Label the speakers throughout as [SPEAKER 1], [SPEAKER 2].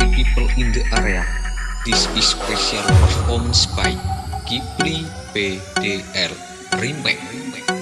[SPEAKER 1] happy people in the area. This is special performance by Kipli PDL Remake.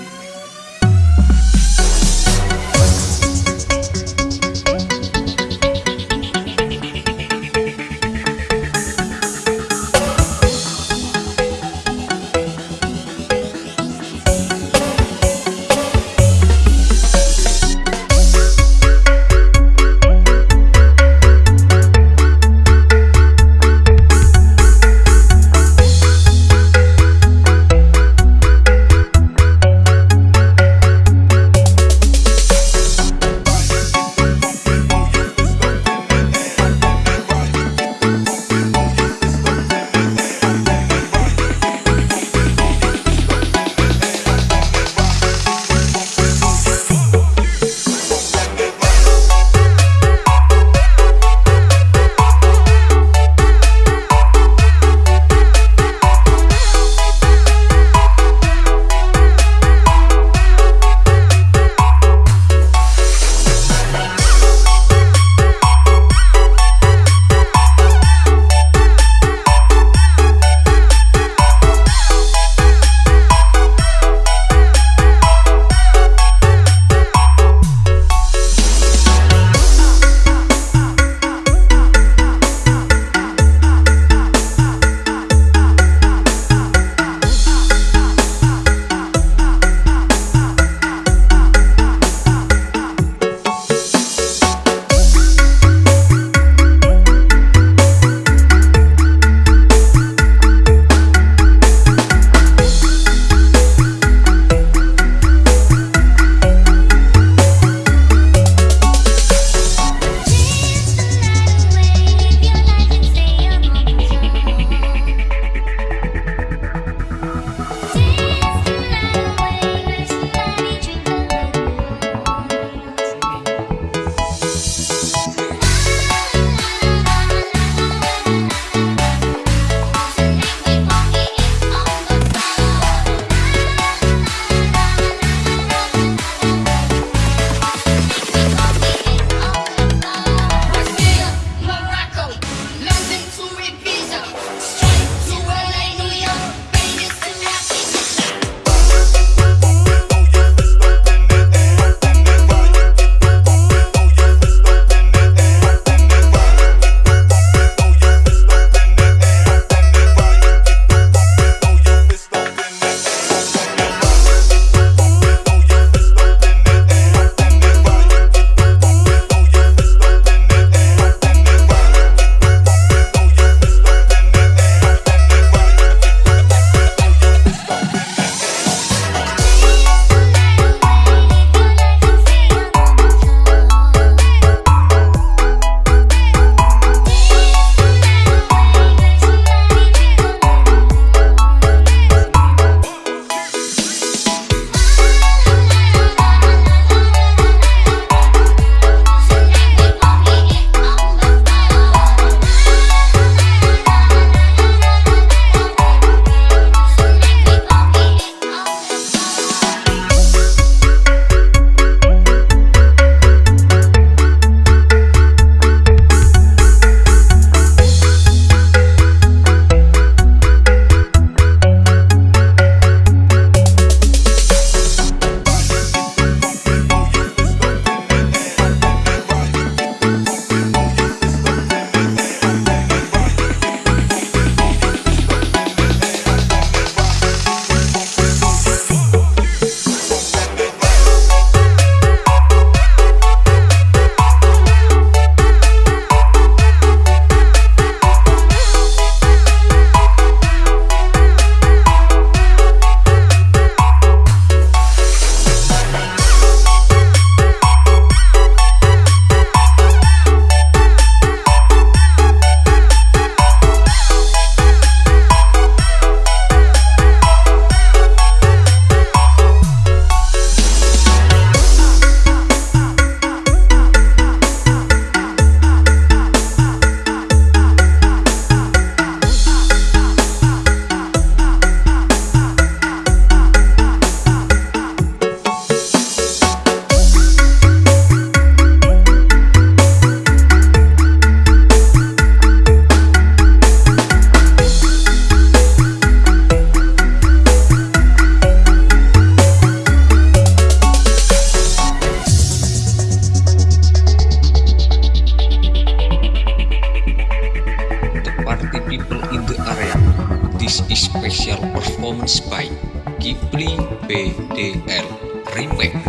[SPEAKER 2] DL Remake.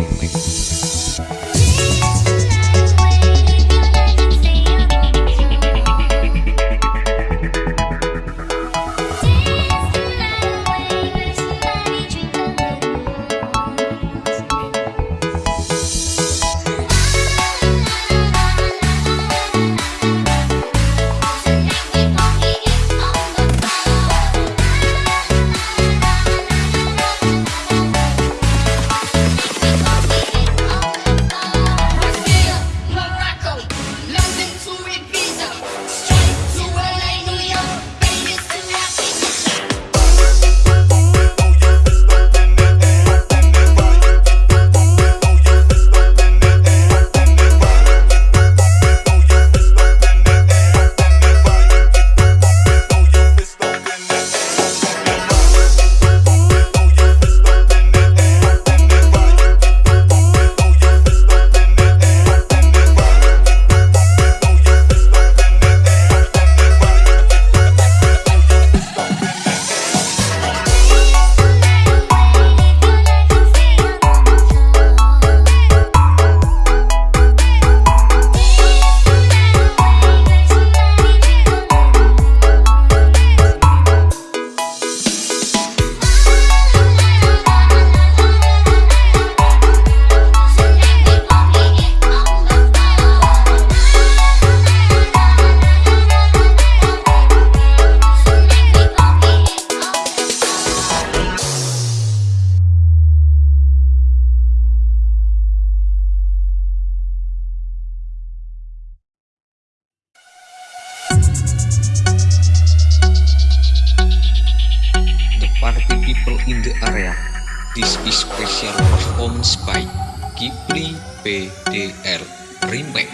[SPEAKER 2] People in the area. This is special performance by Ghibli PDL Remake